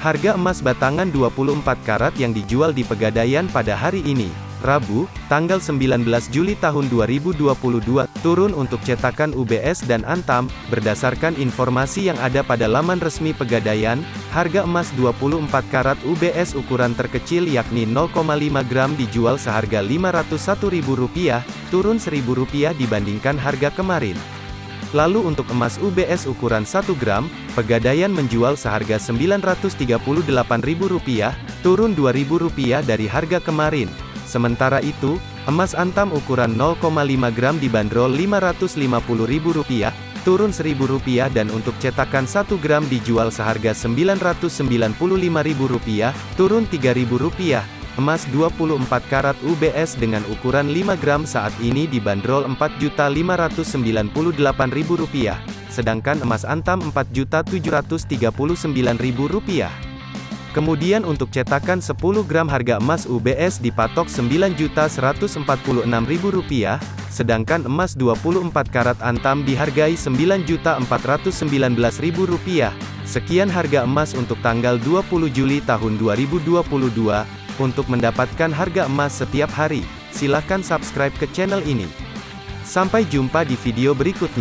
Harga emas batangan 24 karat yang dijual di Pegadaian pada hari ini, Rabu, tanggal 19 Juli tahun 2022, turun untuk cetakan UBS dan Antam, berdasarkan informasi yang ada pada laman resmi Pegadaian, harga emas 24 karat UBS ukuran terkecil yakni 0,5 gram dijual seharga Rp501.000, turun Rp1.000 dibandingkan harga kemarin. Lalu untuk emas UBS ukuran 1 gram, Pegadaian menjual seharga Rp938.000, turun Rp2.000 dari harga kemarin. Sementara itu, emas antam ukuran 0,5 gram dibanderol Rp550.000, turun Rp1.000 dan untuk cetakan 1 gram dijual seharga Rp995.000, turun Rp3.000. Emas 24 karat UBS dengan ukuran 5 gram saat ini dibanderol Rp4.598.000, sedangkan emas antam Rp4.739.000. Kemudian untuk cetakan 10 gram harga emas UBS dipatok Rp9.146.000, sedangkan emas 24 karat antam dihargai Rp9.419.000. Sekian harga emas untuk tanggal 20 Juli tahun 2022. Untuk mendapatkan harga emas setiap hari, silakan subscribe ke channel ini. Sampai jumpa di video berikutnya.